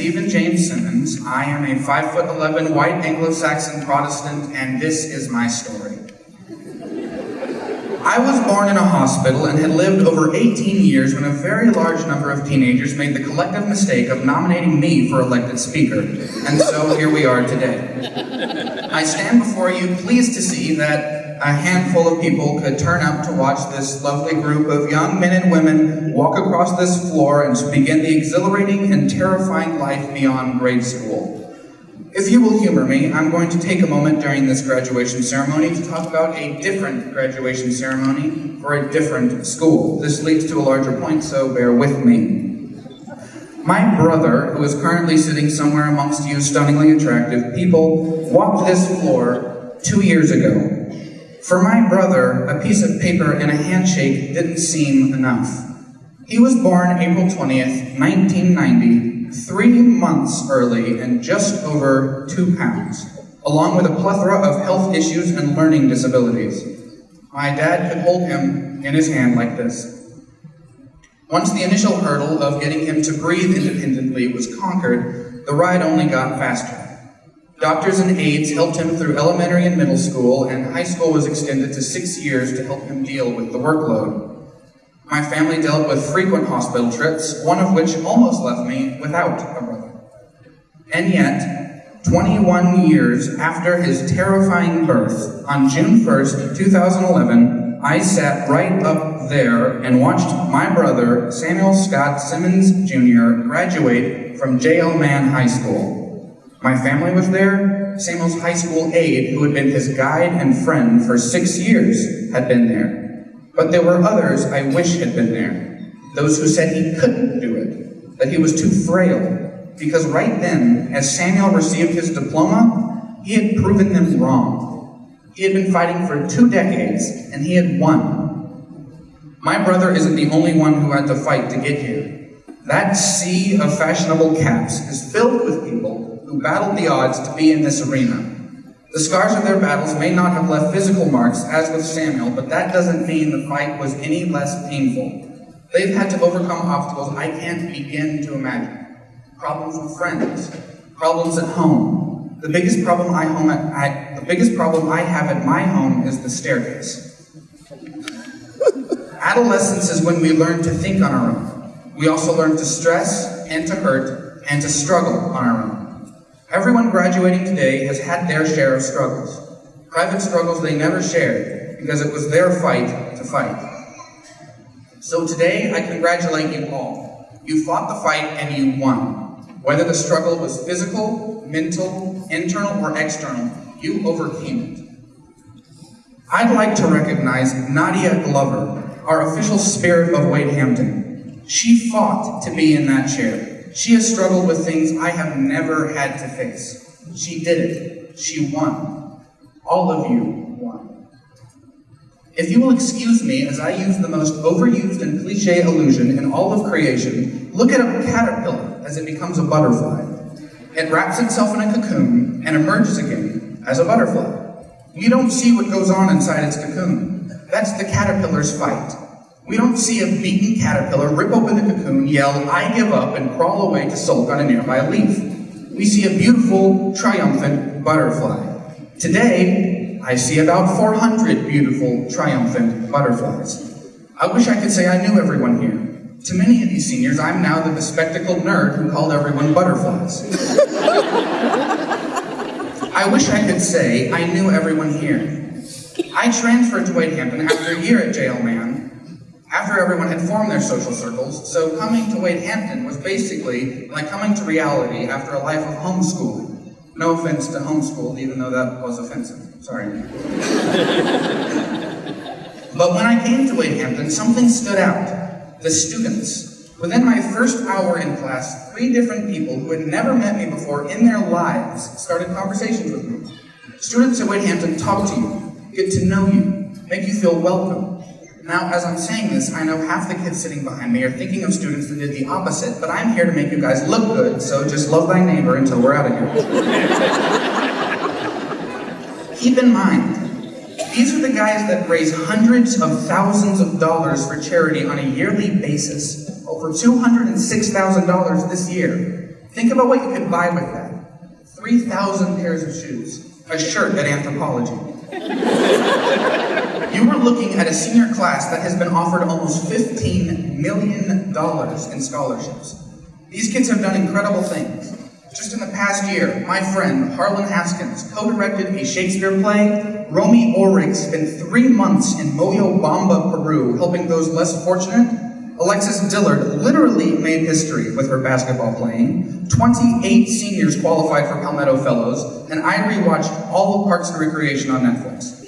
Stephen James Simmons. I am a 5'11 white Anglo-Saxon Protestant, and this is my story. I was born in a hospital and had lived over 18 years when a very large number of teenagers made the collective mistake of nominating me for elected speaker. And so here we are today. I stand before you pleased to see that a handful of people could turn up to watch this lovely group of young men and women walk across this floor and begin the exhilarating and terrifying life beyond grade school. If you will humor me, I'm going to take a moment during this graduation ceremony to talk about a different graduation ceremony for a different school. This leads to a larger point, so bear with me. My brother, who is currently sitting somewhere amongst you stunningly attractive people, walked this floor two years ago. For my brother, a piece of paper and a handshake didn't seem enough. He was born April 20th, 1990, three months early and just over two pounds, along with a plethora of health issues and learning disabilities. My dad could hold him in his hand like this. Once the initial hurdle of getting him to breathe independently was conquered, the ride only got faster. Doctors and aides helped him through elementary and middle school, and high school was extended to six years to help him deal with the workload. My family dealt with frequent hospital trips, one of which almost left me without a brother. And yet, 21 years after his terrifying birth, on June 1st, 2011, I sat right up there and watched my brother, Samuel Scott Simmons Jr., graduate from J.L. Mann High School. My family was there. Samuel's high school aide, who had been his guide and friend for six years, had been there. But there were others I wish had been there. Those who said he couldn't do it, that he was too frail. Because right then, as Samuel received his diploma, he had proven them wrong. He had been fighting for two decades, and he had won. My brother isn't the only one who had to fight to get here. That sea of fashionable caps is filled with people who battled the odds to be in this arena. The scars of their battles may not have left physical marks, as with Samuel, but that doesn't mean the fight was any less painful. They've had to overcome obstacles I can't begin to imagine. Problems with friends, problems at home. The biggest problem I, home at, the biggest problem I have at my home is the staircase. Adolescence is when we learn to think on our own. We also learn to stress and to hurt and to struggle on our own. Everyone graduating today has had their share of struggles. Private struggles they never shared because it was their fight to fight. So today, I congratulate you all. You fought the fight and you won. Whether the struggle was physical, mental, internal, or external, you overcame it. I'd like to recognize Nadia Glover, our official spirit of Wade Hampton. She fought to be in that chair. She has struggled with things I have never had to face. She did it. She won. All of you won. If you will excuse me as I use the most overused and cliche illusion in all of creation, look at a caterpillar as it becomes a butterfly. It wraps itself in a cocoon and emerges again as a butterfly. You don't see what goes on inside its cocoon. That's the caterpillar's fight. We don't see a beaten caterpillar rip open the cocoon, yell, I give up, and crawl away to sulk on a nearby leaf. We see a beautiful, triumphant butterfly. Today, I see about 400 beautiful, triumphant butterflies. I wish I could say I knew everyone here. To many of these seniors, I'm now the bespectacled nerd who called everyone butterflies. I wish I could say I knew everyone here. I transferred to Wade Hampton after a year at JL Mann after everyone had formed their social circles, so coming to Wade Hampton was basically like coming to reality after a life of homeschooling. No offense to homeschool, even though that was offensive. Sorry. but when I came to Wade Hampton, something stood out. The students. Within my first hour in class, three different people who had never met me before in their lives started conversations with me. Students at Wade Hampton talk to you, get to know you, make you feel welcome, now, as I'm saying this, I know half the kids sitting behind me are thinking of students that did the opposite, but I'm here to make you guys look good, so just love thy neighbor until we're out of here. Keep in mind, these are the guys that raise hundreds of thousands of dollars for charity on a yearly basis, over $206,000 this year. Think about what you could buy with that 3,000 pairs of shoes, a shirt at Anthropologie. You were looking at a senior class that has been offered almost $15 million in scholarships. These kids have done incredible things. Just in the past year, my friend Harlan Haskins co-directed a Shakespeare play. Romy Orrig spent three months in Moyobamba, Peru, helping those less fortunate. Alexis Dillard literally made history with her basketball playing. 28 seniors qualified for Palmetto Fellows, and I rewatched all of Parks and Recreation on Netflix.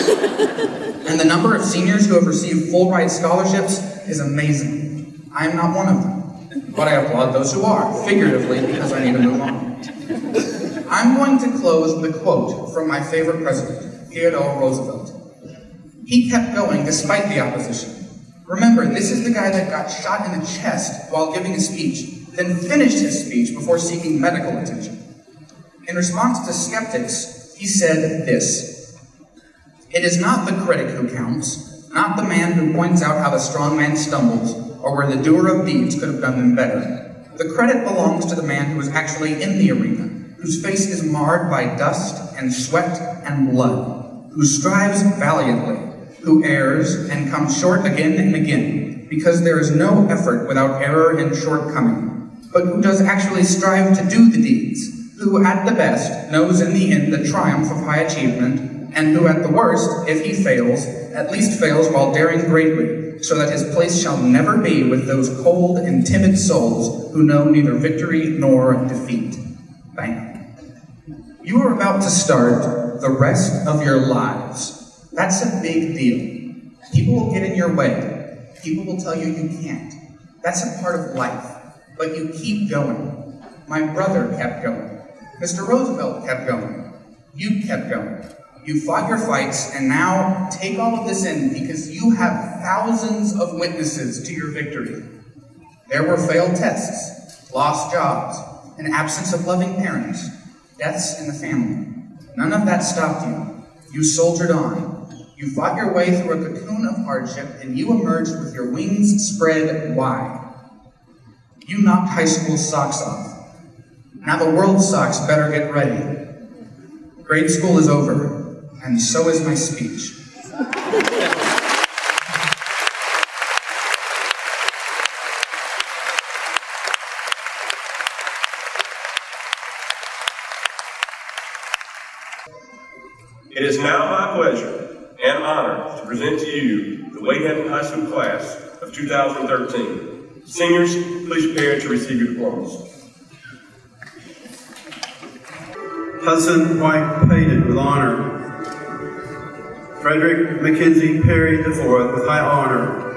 and the number of seniors who have received full ride scholarships is amazing. I am not one of them. But I applaud those who are, figuratively, because I need to move on. I'm going to close with a quote from my favorite president, Theodore Roosevelt. He kept going despite the opposition. Remember, this is the guy that got shot in the chest while giving a speech, then finished his speech before seeking medical attention. In response to skeptics, he said this It is not the critic who counts, not the man who points out how the strong man stumbles, or where the doer of deeds could have done them better. The credit belongs to the man who is actually in the arena, whose face is marred by dust and sweat and blood, who strives valiantly, who errs and comes short again and again, because there is no effort without error and shortcoming, but who does actually strive to do the deeds, who at the best knows in the end the triumph of high achievement, and who at the worst, if he fails, at least fails while daring greatly, so that his place shall never be with those cold and timid souls who know neither victory nor defeat. Bang. You are about to start the rest of your lives. That's a big deal. People will get in your way. People will tell you you can't. That's a part of life. But you keep going. My brother kept going. Mr. Roosevelt kept going. You kept going. You fought your fights, and now take all of this in because you have thousands of witnesses to your victory. There were failed tests, lost jobs, an absence of loving parents, deaths in the family. None of that stopped you. You soldiered on. You fought your way through a cocoon of hardship, and you emerged with your wings spread wide. You knocked high school socks off. Now the world socks better get ready. Grade school is over and so is my speech. It is now my pleasure and honor to present to you the Wade High School class of 2013. Seniors, please prepare to receive your diplomas. Hudson White Payton with honor. Frederick Mackenzie Perry IV with high honor.